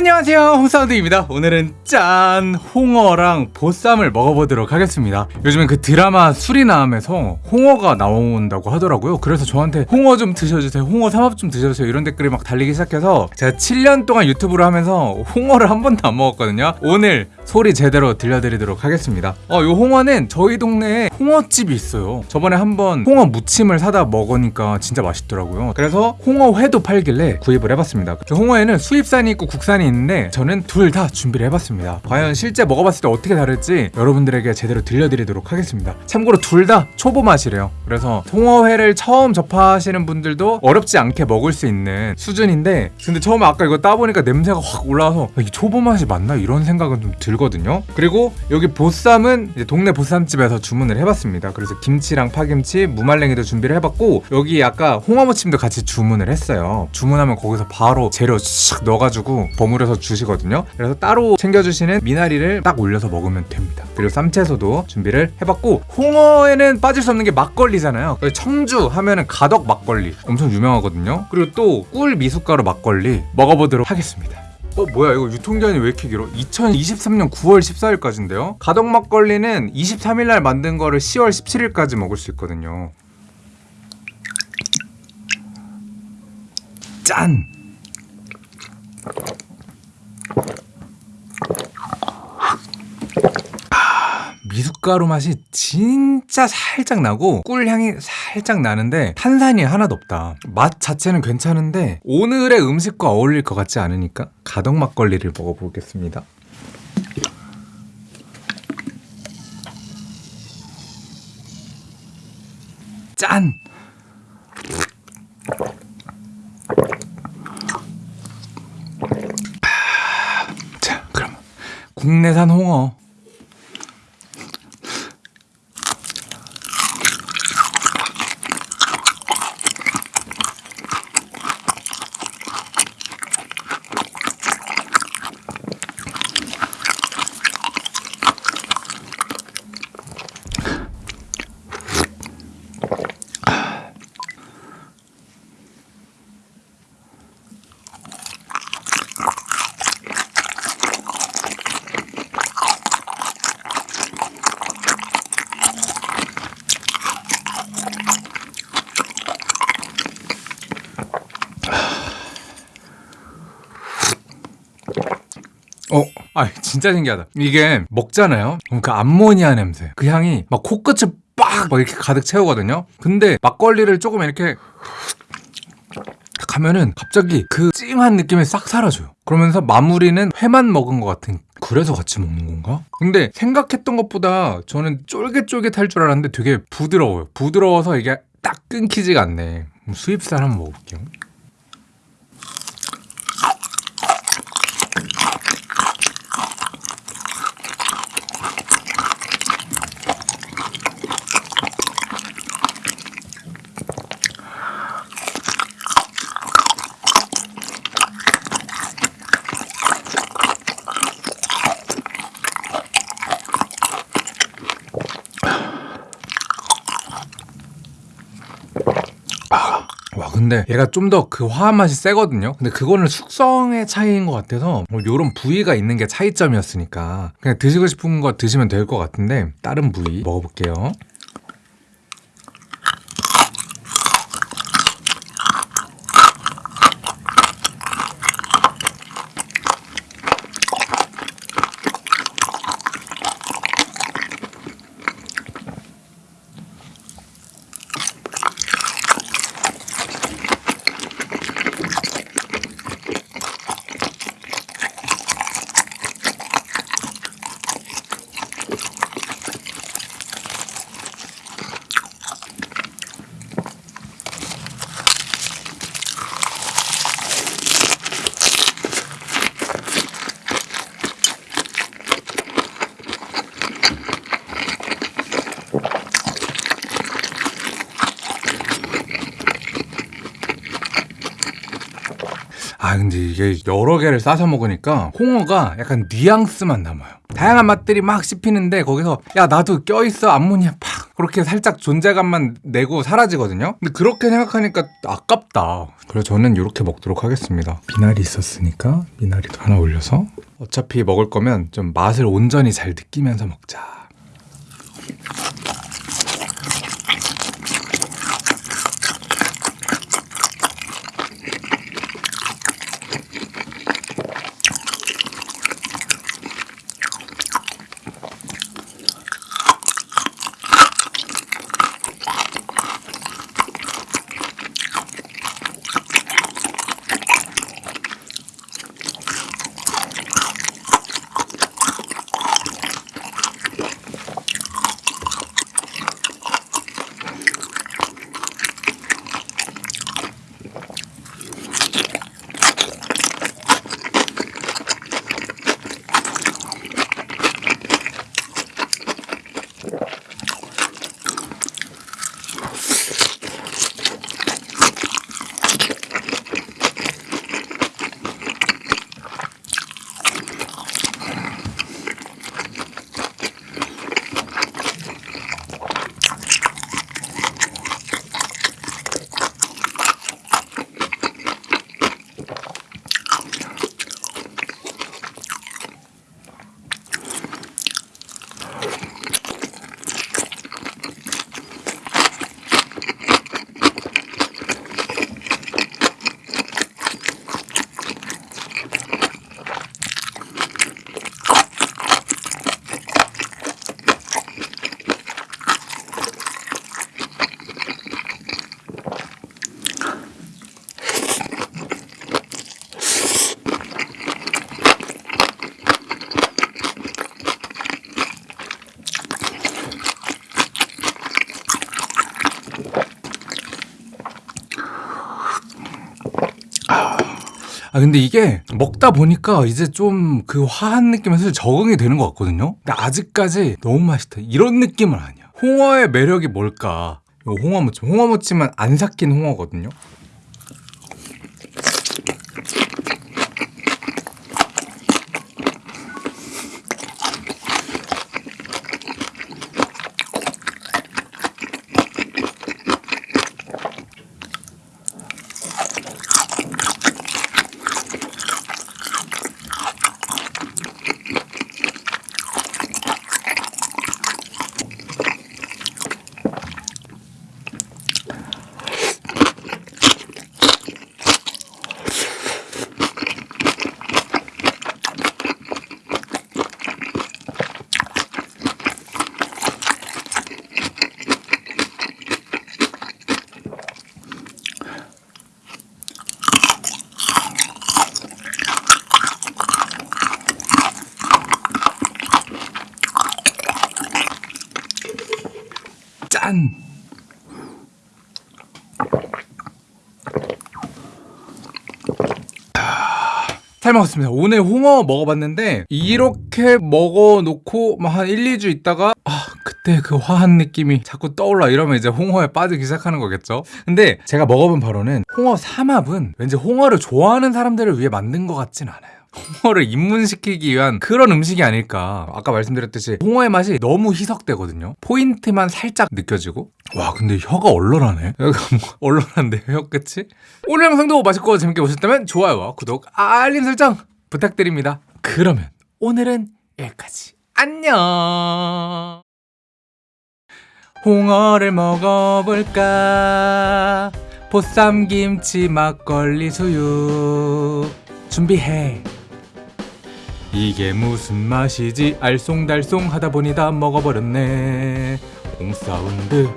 안녕하세요. 홈사운드입니다. 오늘은 짠 홍어랑 보쌈을 먹어보도록 하겠습니다. 요즘엔 그 드라마 수리남에서 홍어가 나온다고 하더라고요. 그래서 저한테 홍어 좀 드셔주세요 홍어 삼합 좀 드셔주세요 이런 댓글이 막 달리기 시작해서 제가 7년 동안 유튜브를 하면서 홍어를 한 번도 안 먹었거든요. 오늘 소리 제대로 들려드리도록 하겠습니다. 어, 요 홍어는 저희 동네에 홍어집이 있어요. 저번에 한번 홍어 무침을 사다 먹으니까 진짜 맛있더라고요. 그래서 홍어회도 팔길래 구입을 해봤습니다. 그 홍어에는 수입산이 있고 국산이 있는데 저는 둘 다 준비를 해봤습니다. 과연 실제 먹어봤을 때 어떻게 다를지 여러분들에게 제대로 들려드리도록 하겠습니다. 참고로 둘 다 초보 맛이래요. 그래서 홍어회를 처음 접하시는 분들도 어렵지 않게 먹을 수 있는 수준인데 근데 처음에 아까 이거 따보니까 냄새가 확 올라와서 이 초보 맛이 맞나? 이런 생각은 좀 들 거든요. 그리고 여기 보쌈은 동네 보쌈집에서 주문을 해봤습니다. 그래서 김치랑 파김치 무말랭이도 준비를 해봤고 여기 아까 홍어무침도 같이 주문을 했어요. 주문하면 거기서 바로 재료 싹 넣어가지고 버무려서 주시거든요. 그래서 따로 챙겨주시는 미나리를 딱 올려서 먹으면 됩니다. 그리고 쌈채소도 준비를 해봤고 홍어에는 빠질 수 없는 게 막걸리잖아요. 청주 하면은 가덕 막걸리 엄청 유명하거든요. 그리고 또 꿀 미숫가루 막걸리 먹어보도록 하겠습니다 어 뭐야 이거 유통기한이 왜 이렇게 길어? 2023년 9월 14일까지인데요 가덕 막걸리는 23일날 만든 거를 10월 17일까지 먹을 수 있거든요 짠! 아, 미숫가루 맛이 진짜 살짝 나고 꿀향이 살짝 나는데 탄산이 하나도 없다. 맛 자체는 괜찮은데 오늘의 음식과 어울릴 것 같지 않으니까 가덕 막걸리를 먹어보겠습니다. 짠! 국내산 홍어 어, 아 진짜 신기하다. 이게 먹잖아요. 그럼 그 암모니아 냄새, 그 향이 막 코끝을 빡 막 이렇게 가득 채우거든요. 근데 막걸리를 조금 이렇게 딱 하면은 갑자기 그 찡한 느낌이 싹 사라져요. 그러면서 마무리는 회만 먹은 것 같은. 그래서 같이 먹는 건가? 근데 생각했던 것보다 저는 쫄깃쫄깃할 줄 알았는데 되게 부드러워요. 부드러워서 이게 딱 끊기지가 않네. 수입산 한번 먹어볼게요. 근데 얘가 좀 더 그 화한 맛이 세거든요. 근데 그거는 숙성의 차이인 것 같아서 뭐 요런 부위가 있는 게 차이점이었으니까 그냥 드시고 싶은 거 드시면 될 것 같은데 다른 부위 먹어볼게요 아 근데 이게 여러 개를 싸서 먹으니까 홍어가 약간 뉘앙스만 남아요. 다양한 맛들이 막 씹히는데 거기서 야 나도 껴있어. 암모니아 팍! 그렇게 살짝 존재감만 내고 사라지거든요. 근데 그렇게 생각하니까 아깝다. 그래서 저는 이렇게 먹도록 하겠습니다. 미나리 있었으니까 미나리도 하나 올려서. 어차피 먹을 거면 좀 맛을 온전히 잘 느끼면서 먹자 아 근데 이게 먹다 보니까 이제 좀 그 화한 느낌에서 적응이 되는 것 같거든요. 근데 아직까지 너무 맛있다. 이런 느낌은 아니야. 홍어의 매력이 뭘까? 홍어무침. 홍어무침은 안 삭힌 홍어거든요 짠! 잘 먹었습니다. 오늘 홍어 먹어봤는데 이렇게 먹어놓고 막한 1, 2주 있다가 아 그때 그 화한 느낌이 자꾸 떠올라 이러면 이제 홍어에 빠지기 시작하는 거겠죠. 근데 제가 먹어본 바로는 홍어 삼합은 왠지 홍어를 좋아하는 사람들을 위해 만든 것 같진 않아요. 홍어를 입문시키기 위한 그런 음식이 아닐까. 아까 말씀드렸듯이 홍어의 맛이 너무 희석되거든요. 포인트만 살짝 느껴지고. 와 근데 혀가 얼얼하네. 뭐 얼얼한데 혀 끝이? 오늘 영상도 맛있고 재밌게 보셨다면 좋아요와 구독 알림 설정 부탁드립니다. 그러면 오늘은 여기까지. 안녕! 홍어를 먹어볼까? 보쌈 김치 막걸리 수육 준비해 이게 무슨 맛이지? 알쏭달쏭 하다 보니 다 먹어버렸네. 홍사운드